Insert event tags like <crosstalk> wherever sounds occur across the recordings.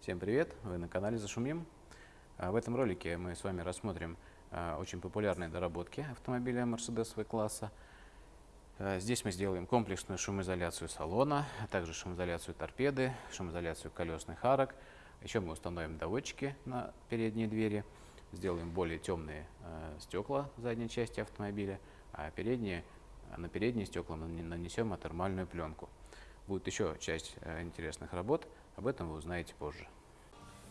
Всем привет! Вы на канале Зашумим. А, в этом ролике мы с вами рассмотрим а, очень популярные доработки автомобиля Mercedes V-класса. А, здесь мы сделаем комплексную шумоизоляцию салона, а также шумоизоляцию торпеды, шумоизоляцию колесных арок. Еще мы установим доводчики на передние двери, сделаем более темные стекла задней части автомобиля, а передние, на передние стекла нанесем термальную пленку. Будет еще часть интересных работ, об этом вы узнаете позже.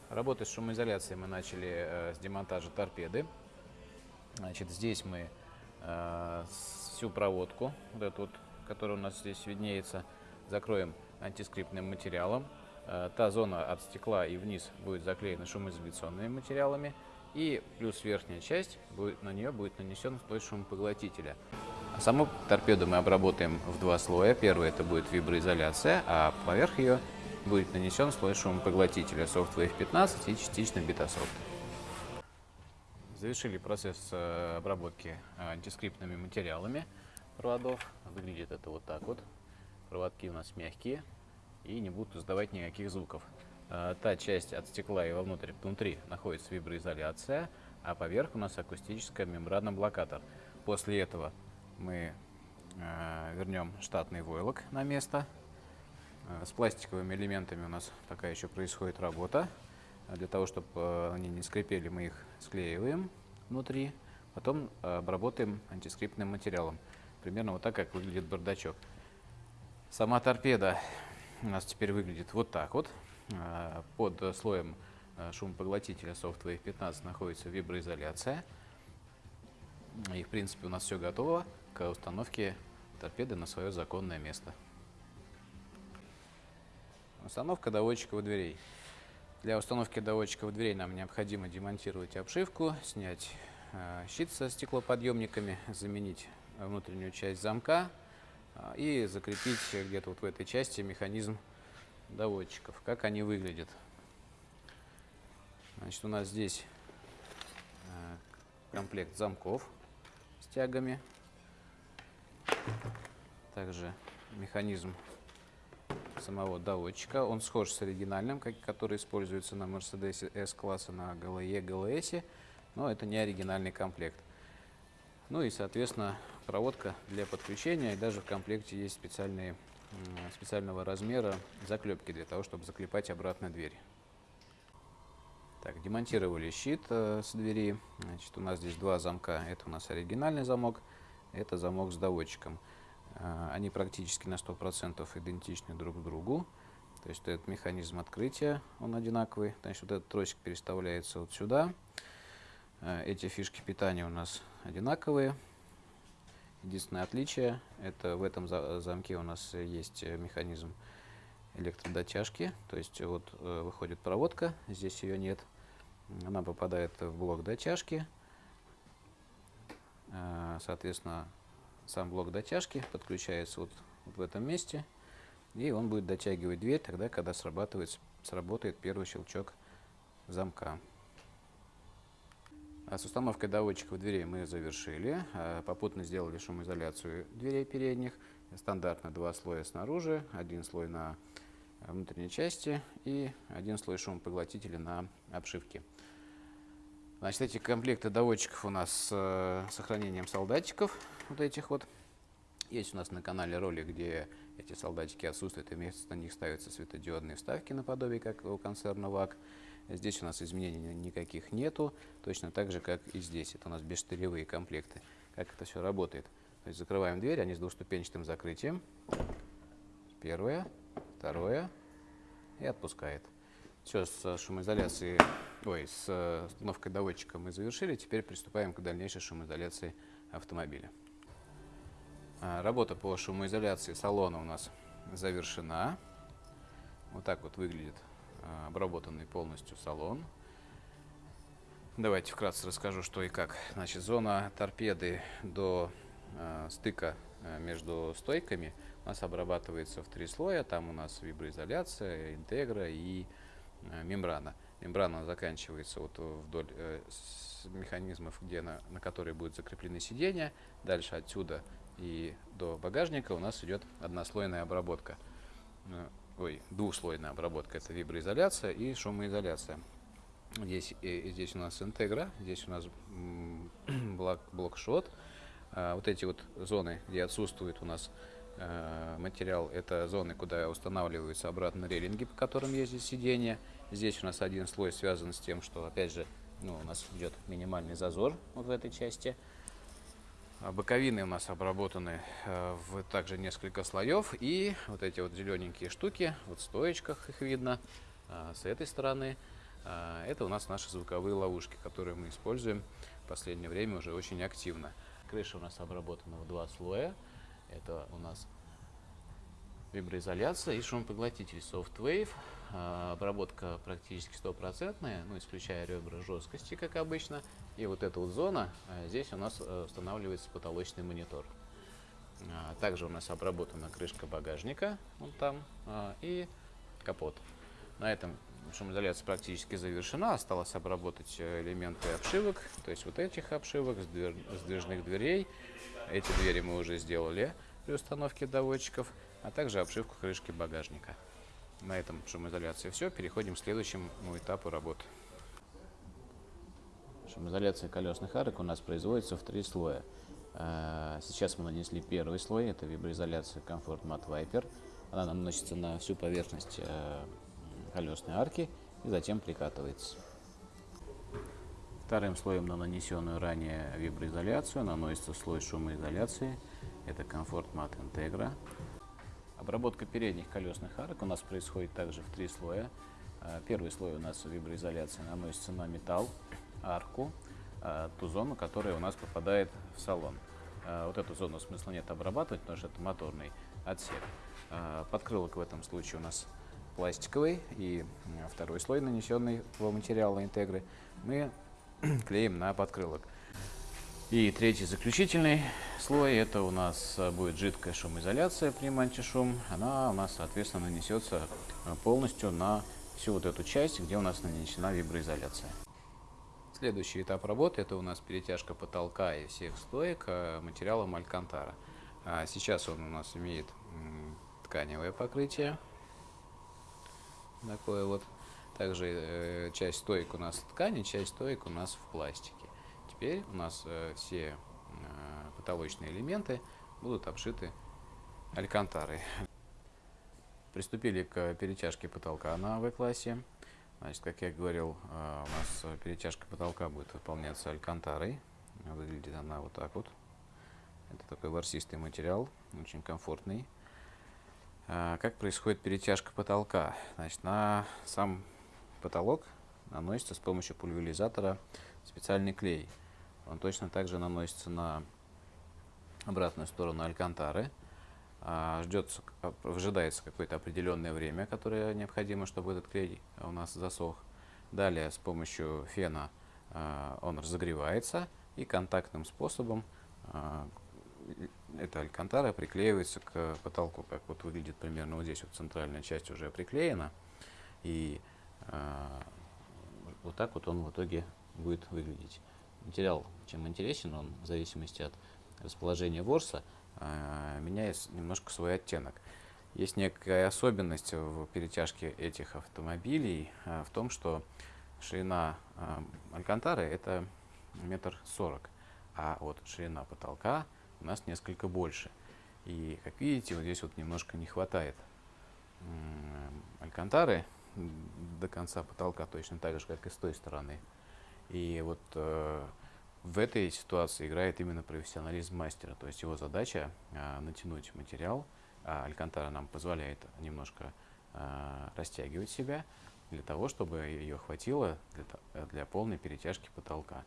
Работы с шумоизоляцией мы начали э, с демонтажа торпеды. Значит, здесь мы э, всю проводку, вот эту вот, которая у нас здесь виднеется, закроем антискриптным материалом. Э, та зона от стекла и вниз будет заклеена шумоизоляционными материалами. И плюс верхняя часть, будет, на нее будет нанесен слой шумопоглотителя. А саму торпеду мы обработаем в два слоя. Первый это будет виброизоляция, а поверх ее будет нанесен слой шумопоглотителя Softwave 15 и частично Betasoft. Завершили процесс э, обработки э, антискриптными материалами проводов. Выглядит это вот так вот. Проводки у нас мягкие и не будут издавать никаких звуков. Э, та часть от стекла и вовнутрь, внутри находится виброизоляция, а поверх у нас акустическая мембрана-блокатор. После этого мы вернем штатный войлок на место с пластиковыми элементами у нас пока еще происходит работа. А для того, чтобы э, они не скрипели, мы их склеиваем внутри. Потом э, обработаем антискриптным материалом. Примерно вот так, как выглядит бардачок. Сама торпеда у нас теперь выглядит вот так вот. Под слоем шумопоглотителя Softwave 15 находится виброизоляция. И в принципе у нас все готово к установке торпеды на свое законное место. Установка доводчиков дверей. Для установки доводчиков дверей нам необходимо демонтировать обшивку, снять э, щит со стеклоподъемниками, заменить внутреннюю часть замка э, и закрепить где-то вот в этой части механизм доводчиков. Как они выглядят. Значит, у нас здесь э, комплект замков с тягами. Также механизм самого доводчика. Он схож с оригинальным, который используется на Mercedes S-класса, на GLE, GLS, но это не оригинальный комплект. Ну и, соответственно, проводка для подключения, и даже в комплекте есть специальные, специального размера заклепки для того, чтобы заклепать обратно дверь. Так, демонтировали щит э, с двери. Значит, у нас здесь два замка. Это у нас оригинальный замок, это замок с доводчиком. А, они практически на 100% идентичны друг другу. То есть этот механизм открытия, он одинаковый. Значит, вот этот тросик переставляется вот сюда. А, эти фишки питания у нас одинаковые. Единственное отличие, это в этом замке у нас есть механизм электродотяжки. То есть вот э, выходит проводка, здесь ее нет. Она попадает в блок дотяжки. А, соответственно, сам блок дотяжки подключается вот, вот в этом месте, и он будет дотягивать дверь тогда, когда срабатывает, сработает первый щелчок замка. А с установкой доводчиков дверей мы завершили. А попутно сделали шумоизоляцию дверей передних. Стандартно два слоя снаружи, один слой на внутренней части и один слой шумопоглотителя на обшивке. Значит, эти комплекты доводчиков у нас с э, сохранением солдатиков, вот этих вот. Есть у нас на канале ролик, где эти солдатики отсутствуют, и вместо них ставятся светодиодные вставки наподобие, как у концерна ВАК. Здесь у нас изменений никаких нету, точно так же, как и здесь. Это у нас бесштыревые комплекты. Как это все работает? То есть закрываем дверь, они с двухступенчатым закрытием. Первое, второе и отпускает. Все, с шумоизоляцией, ой, с установкой доводчика мы завершили. Теперь приступаем к дальнейшей шумоизоляции автомобиля. А, работа по шумоизоляции салона у нас завершена. Вот так вот выглядит а, обработанный полностью салон. Давайте вкратце расскажу, что и как. Значит, зона торпеды до э, стыка между стойками у нас обрабатывается в три слоя. Там у нас виброизоляция, интегра и Э, мембрана. Мембрана заканчивается вот вдоль э, механизмов, где на, на которые будут закреплены сиденья. Дальше отсюда и до багажника у нас идет однослойная обработка. Э, ой, двухслойная обработка. Это виброизоляция и шумоизоляция. Здесь, и, здесь у нас интегра, здесь у нас <clears throat> блок, блокшот. А, вот эти вот зоны, где отсутствует у нас материал, это зоны, куда устанавливаются обратно рейлинги, по которым ездит сиденье. Здесь у нас один слой связан с тем, что, опять же, ну, у нас идет минимальный зазор вот в этой части. А боковины у нас обработаны э, в также несколько слоев. И вот эти вот зелененькие штуки, вот в стоечках их видно, э, с этой стороны. Э, это у нас наши звуковые ловушки, которые мы используем в последнее время уже очень активно. Крыша у нас обработана в два слоя. Это у нас виброизоляция и шумопоглотитель SoftWave. Обработка практически стопроцентная, ну, исключая ребра жесткости, как обычно. И вот эта вот зона, э, здесь у нас э, устанавливается потолочный монитор. А, также у нас обработана крышка багажника, вон там, а, и капот. На этом шумоизоляция практически завершена. Осталось обработать э, элементы обшивок, то есть вот этих обшивок, сдвижных дверей. Эти двери мы уже сделали при установке доводчиков, а также обшивку крышки багажника. На этом шумоизоляция все. Переходим к следующему этапу работы. Шумоизоляция колесных арок у нас производится в три слоя. А, сейчас мы нанесли первый слой, это виброизоляция Comfort Matte Viper. Она наносится на всю поверхность э, колесной арки и затем прикатывается. Вторым слоем на нанесенную ранее виброизоляцию наносится слой шумоизоляции. Это Comfort Matte Integra. Обработка передних колесных арок у нас происходит также в три слоя. А, первый слой у нас виброизоляция наносится на металл, арку, а, ту зону, которая у нас попадает в салон. А, вот эту зону смысла нет обрабатывать, потому что это моторный отсек. Подкрылок в этом случае у нас пластиковый и второй слой, нанесенный в материала интегры, мы <clears throat> клеим на подкрылок. И третий заключительный слой, это у нас будет жидкая шумоизоляция при антишум. Она у нас, соответственно, нанесется полностью на всю вот эту часть, где у нас нанесена виброизоляция. Следующий этап работы это у нас перетяжка потолка и всех стоек э, материалом алькантара. А сейчас он у нас имеет тканевое покрытие. Такое вот. Также э, часть стоек у нас ткани, часть стоек у нас в пластике. Теперь у нас э, все потолочные элементы будут обшиты алькантарой. <laughs> Приступили к перетяжке потолка на В-классе. Значит, как я говорил, а, у нас перетяжка потолка будет выполняться алькантарой. Выглядит она вот так вот. Это такой ворсистый материал, очень комфортный. А, как происходит перетяжка потолка? Значит, на сам потолок наносится с помощью пульверизатора специальный клей. Он точно так же наносится на обратную сторону алькантары. А, ждется, ожидается какое-то определенное время, которое необходимо, чтобы этот клей у нас засох. Далее с помощью фена а, он разогревается и контактным способом эта алькантара приклеивается к потолку, как вот выглядит примерно вот здесь вот центральная часть уже приклеена. И вот так вот он в итоге будет выглядеть. Материал чем интересен, он в зависимости от расположения ворса, а, меняет немножко свой оттенок. Есть некая особенность в перетяжке этих автомобилей а, в том, что ширина а, Алькантары это метр сорок, а вот ширина потолка у нас несколько больше. И, как видите, вот здесь вот немножко не хватает Алькантары до конца потолка, точно так же, как и с той стороны. И вот э, в этой ситуации играет именно профессионализм мастера, то есть его задача а, натянуть материал, а алькантара нам позволяет немножко а, растягивать себя для того, чтобы ее хватило для, для полной перетяжки потолка.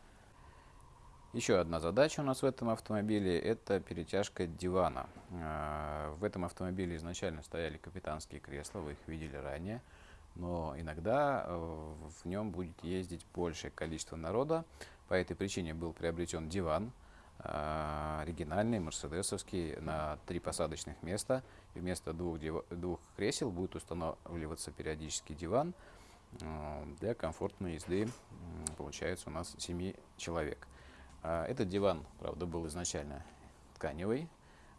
Еще одна задача у нас в этом автомобиле – это перетяжка дивана. А, в этом автомобиле изначально стояли капитанские кресла, вы их видели ранее, но иногда э, в нем будет ездить большее количество народа, по этой причине был приобретен диван, э, оригинальный, мерседесовский, на три посадочных места. И вместо двух, двух кресел будет устанавливаться периодически диван э, для комфортной езды. Получается у нас 7 человек. А этот диван, правда, был изначально тканевый.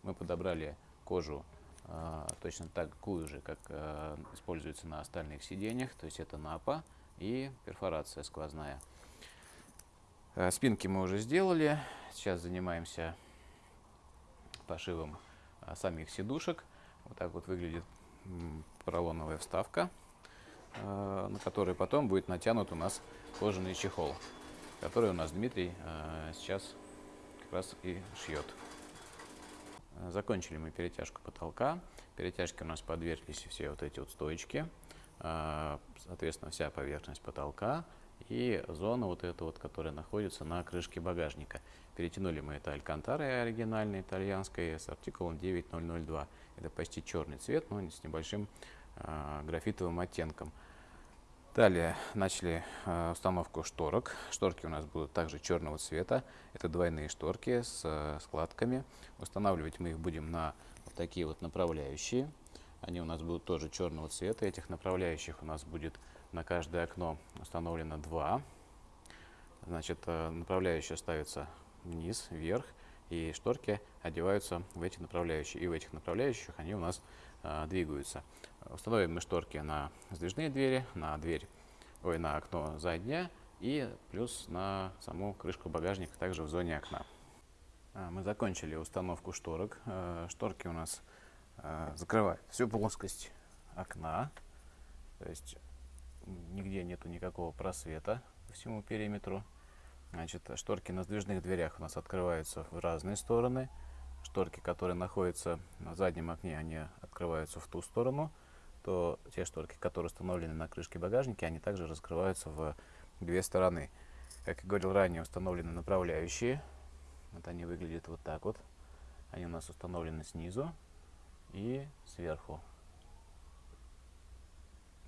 Мы подобрали кожу а, точно такую же, как а, используется на остальных сиденьях, то есть это напа и перфорация сквозная. Спинки мы уже сделали, сейчас занимаемся пошивом самих сидушек. Вот так вот выглядит поролоновая вставка, на которой потом будет натянут у нас кожаный чехол, который у нас Дмитрий сейчас как раз и шьет. Закончили мы перетяжку потолка. Перетяжки у нас подверглись все вот эти вот стоечки. А, соответственно, вся поверхность потолка и зона вот эта вот, которая находится на крышке багажника. Перетянули мы это алькантарой оригинальной итальянской с артикулом 9002. Это почти черный цвет, но с небольшим э, графитовым оттенком. Далее начали э, установку шторок. Шторки у нас будут также черного цвета. Это двойные шторки с э, складками. Устанавливать мы их будем на вот такие вот направляющие. Они у нас будут тоже черного цвета. Этих направляющих у нас будет на каждое окно установлено два. Значит, э, направляющая ставится вниз, вверх, и шторки одеваются в эти направляющие. И в этих направляющих они у нас двигаются. Установим мы шторки на сдвижные двери, на дверь, ой, на окно заднее и плюс на саму крышку багажника, также в зоне окна. А, мы закончили установку шторок. Э, шторки у нас э, закрывают всю плоскость окна, то есть нигде нету никакого просвета по всему периметру. Значит, шторки на сдвижных дверях у нас открываются в разные стороны. Шторки, которые находятся на заднем окне, они открываются в ту сторону то те шторки, которые установлены на крышке багажника, они также раскрываются в две стороны. Как я говорил ранее, установлены направляющие. Вот они выглядят вот так вот. Они у нас установлены снизу и сверху.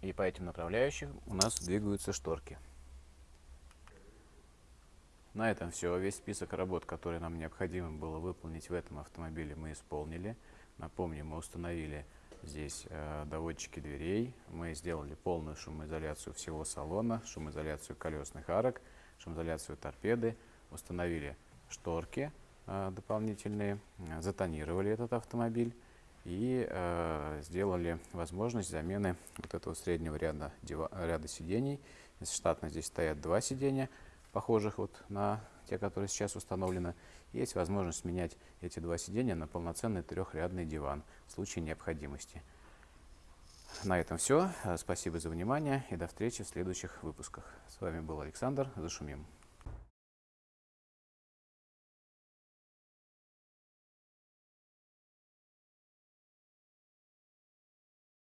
И по этим направляющим у нас двигаются шторки. На этом все. Весь список работ, которые нам необходимо было выполнить в этом автомобиле, мы исполнили. Напомню, мы установили здесь э, доводчики дверей. Мы сделали полную шумоизоляцию всего салона, шумоизоляцию колесных арок, шумоизоляцию торпеды, установили шторки э, дополнительные, затонировали этот автомобиль и э, сделали возможность замены вот этого среднего ряда, ряда сидений. Штатно здесь стоят два сидения, похожих вот на те, которые сейчас установлены. Есть возможность менять эти два сидения на полноценный трехрядный диван в случае необходимости. На этом все. Спасибо за внимание и до встречи в следующих выпусках. С вами был Александр. Зашумим.